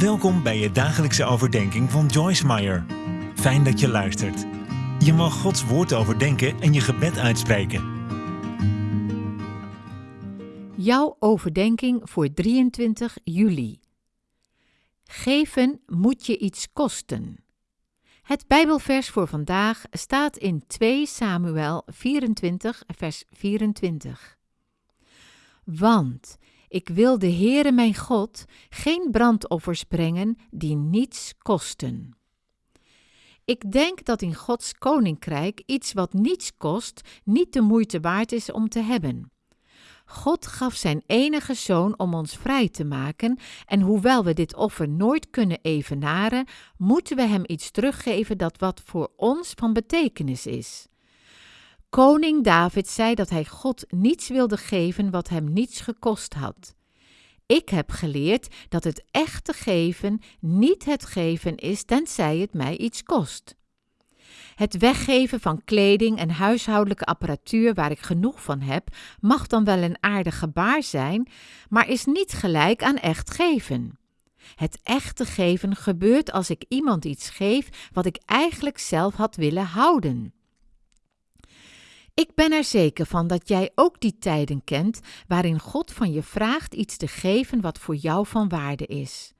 Welkom bij je dagelijkse overdenking van Joyce Meyer. Fijn dat je luistert. Je mag Gods woord overdenken en je gebed uitspreken. Jouw overdenking voor 23 juli. Geven moet je iets kosten. Het Bijbelvers voor vandaag staat in 2 Samuel 24, vers 24. Want ik wil de Heere mijn God geen brandoffers brengen die niets kosten. Ik denk dat in Gods koninkrijk iets wat niets kost niet de moeite waard is om te hebben. God gaf zijn enige zoon om ons vrij te maken, en hoewel we dit offer nooit kunnen evenaren, moeten we hem iets teruggeven dat wat voor ons van betekenis is. Koning David zei dat hij God niets wilde geven wat hem niets gekost had. Ik heb geleerd dat het echte geven niet het geven is tenzij het mij iets kost. Het weggeven van kleding en huishoudelijke apparatuur waar ik genoeg van heb, mag dan wel een aardig gebaar zijn, maar is niet gelijk aan echt geven. Het echte geven gebeurt als ik iemand iets geef wat ik eigenlijk zelf had willen houden. Ik ben er zeker van dat jij ook die tijden kent waarin God van je vraagt iets te geven wat voor jou van waarde is.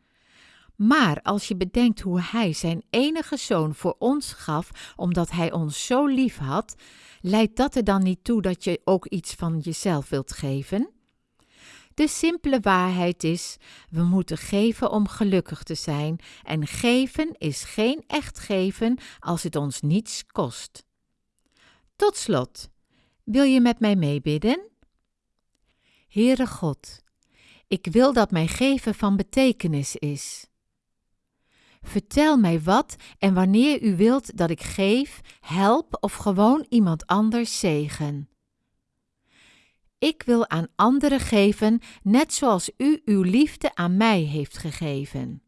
Maar als je bedenkt hoe Hij zijn enige zoon voor ons gaf, omdat Hij ons zo lief had, leidt dat er dan niet toe dat je ook iets van jezelf wilt geven? De simpele waarheid is: we moeten geven om gelukkig te zijn, en geven is geen echt geven als het ons niets kost. Tot slot, wil je met mij meebidden? Heere God, ik wil dat mijn geven van betekenis is. Vertel mij wat en wanneer u wilt dat ik geef, help of gewoon iemand anders zegen. Ik wil aan anderen geven, net zoals u uw liefde aan mij heeft gegeven.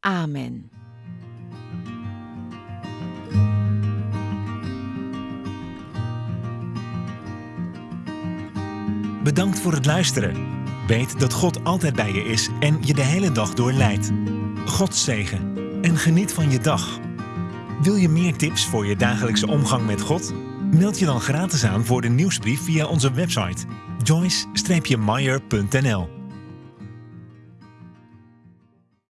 Amen. Bedankt voor het luisteren. Weet dat God altijd bij je is en je de hele dag door leidt. God zegen en geniet van je dag. Wil je meer tips voor je dagelijkse omgang met God? Meld je dan gratis aan voor de nieuwsbrief via onze website joyce-meyer.nl